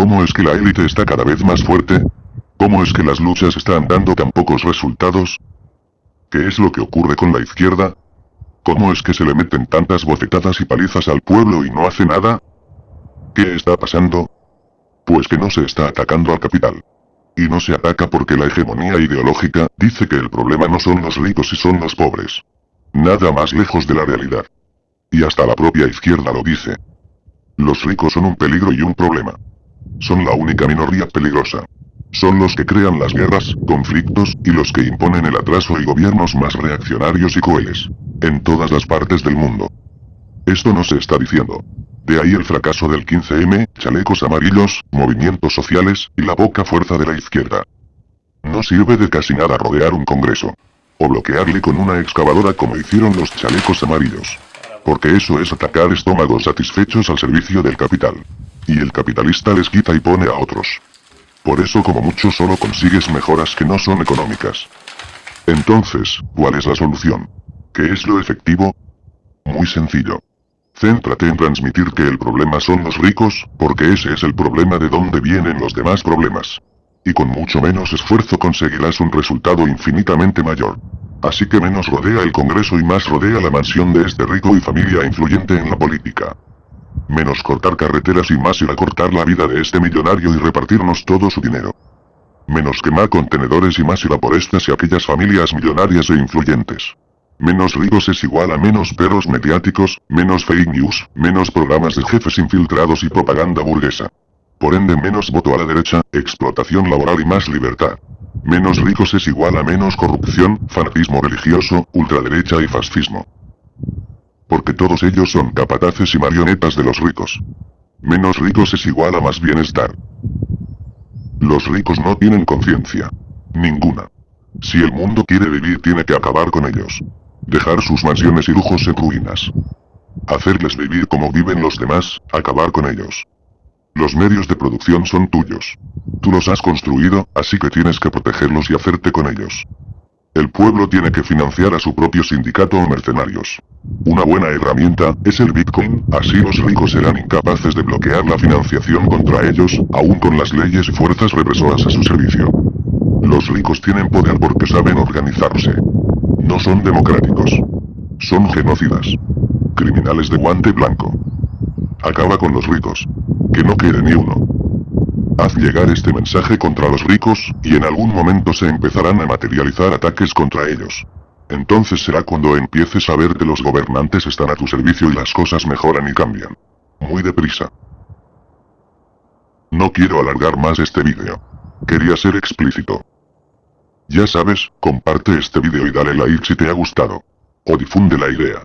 ¿Cómo es que la élite está cada vez más fuerte? ¿Cómo es que las luchas están dando tan pocos resultados? ¿Qué es lo que ocurre con la izquierda? ¿Cómo es que se le meten tantas bofetadas y palizas al pueblo y no hace nada? ¿Qué está pasando? Pues que no se está atacando al capital. Y no se ataca porque la hegemonía ideológica dice que el problema no son los ricos y son los pobres. Nada más lejos de la realidad. Y hasta la propia izquierda lo dice. Los ricos son un peligro y un problema. Son la única minoría peligrosa. Son los que crean las guerras, conflictos, y los que imponen el atraso y gobiernos más reaccionarios y crueles. En todas las partes del mundo. Esto no se está diciendo. De ahí el fracaso del 15M, chalecos amarillos, movimientos sociales, y la poca fuerza de la izquierda. No sirve de casi nada rodear un congreso. O bloquearle con una excavadora como hicieron los chalecos amarillos. Porque eso es atacar estómagos satisfechos al servicio del capital. Y el capitalista les quita y pone a otros. Por eso como mucho solo consigues mejoras que no son económicas. Entonces, ¿cuál es la solución? ¿Qué es lo efectivo? Muy sencillo. Céntrate en transmitir que el problema son los ricos, porque ese es el problema de donde vienen los demás problemas. Y con mucho menos esfuerzo conseguirás un resultado infinitamente mayor. Así que menos rodea el Congreso y más rodea la mansión de este rico y familia influyente en la política. Menos cortar carreteras y más ir a cortar la vida de este millonario y repartirnos todo su dinero. Menos quemar contenedores y más ir a por estas y aquellas familias millonarias e influyentes. Menos ricos es igual a menos perros mediáticos, menos fake news, menos programas de jefes infiltrados y propaganda burguesa. Por ende menos voto a la derecha, explotación laboral y más libertad. Menos ricos es igual a menos corrupción, fanatismo religioso, ultraderecha y fascismo porque todos ellos son capataces y marionetas de los ricos. Menos ricos es igual a más bienestar. Los ricos no tienen conciencia. Ninguna. Si el mundo quiere vivir tiene que acabar con ellos. Dejar sus mansiones y lujos en ruinas. Hacerles vivir como viven los demás, acabar con ellos. Los medios de producción son tuyos. Tú los has construido, así que tienes que protegerlos y hacerte con ellos. El pueblo tiene que financiar a su propio sindicato o mercenarios. Una buena herramienta es el Bitcoin, así los ricos serán incapaces de bloquear la financiación contra ellos, aún con las leyes y fuerzas represoras a su servicio. Los ricos tienen poder porque saben organizarse. No son democráticos. Son genocidas. Criminales de guante blanco. Acaba con los ricos. Que no quede ni uno. Haz llegar este mensaje contra los ricos, y en algún momento se empezarán a materializar ataques contra ellos. Entonces será cuando empieces a ver que los gobernantes están a tu servicio y las cosas mejoran y cambian. Muy deprisa. No quiero alargar más este vídeo. Quería ser explícito. Ya sabes, comparte este vídeo y dale like si te ha gustado. O difunde la idea.